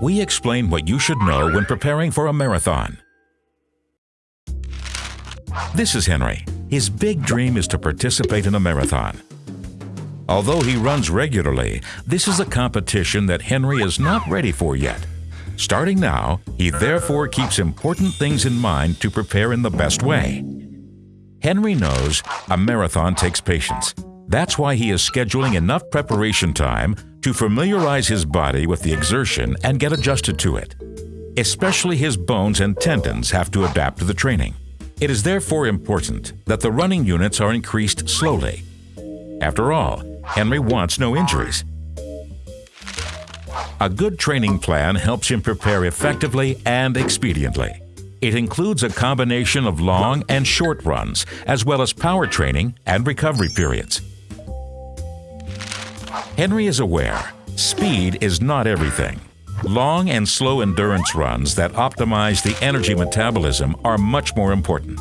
We explain what you should know when preparing for a marathon. This is Henry. His big dream is to participate in a marathon. Although he runs regularly, this is a competition that Henry is not ready for yet. Starting now, he therefore keeps important things in mind to prepare in the best way. Henry knows a marathon takes patience. That's why he is scheduling enough preparation time to familiarize his body with the exertion and get adjusted to it. Especially his bones and tendons have to adapt to the training. It is therefore important that the running units are increased slowly. After all, Henry wants no injuries. A good training plan helps him prepare effectively and expediently. It includes a combination of long and short runs, as well as power training and recovery periods. Henry is aware speed is not everything. Long and slow endurance runs that optimize the energy metabolism are much more important.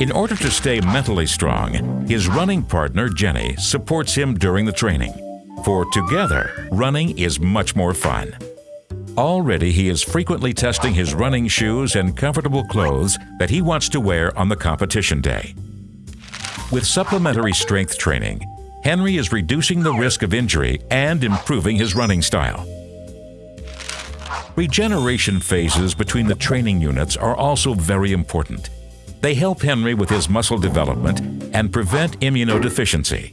In order to stay mentally strong, his running partner, Jenny, supports him during the training. For together, running is much more fun. Already, he is frequently testing his running shoes and comfortable clothes that he wants to wear on the competition day. With supplementary strength training, Henry is reducing the risk of injury and improving his running style. Regeneration phases between the training units are also very important. They help Henry with his muscle development and prevent immunodeficiency.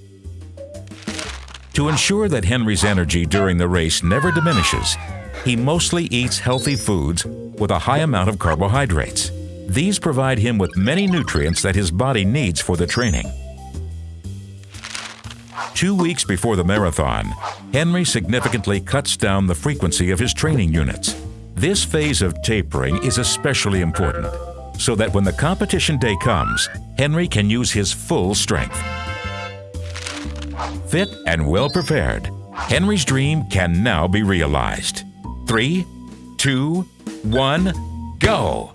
To ensure that Henry's energy during the race never diminishes, he mostly eats healthy foods with a high amount of carbohydrates. These provide him with many nutrients that his body needs for the training. Two weeks before the marathon, Henry significantly cuts down the frequency of his training units. This phase of tapering is especially important, so that when the competition day comes, Henry can use his full strength. Fit and well prepared, Henry's dream can now be realized. Three, two, one, go!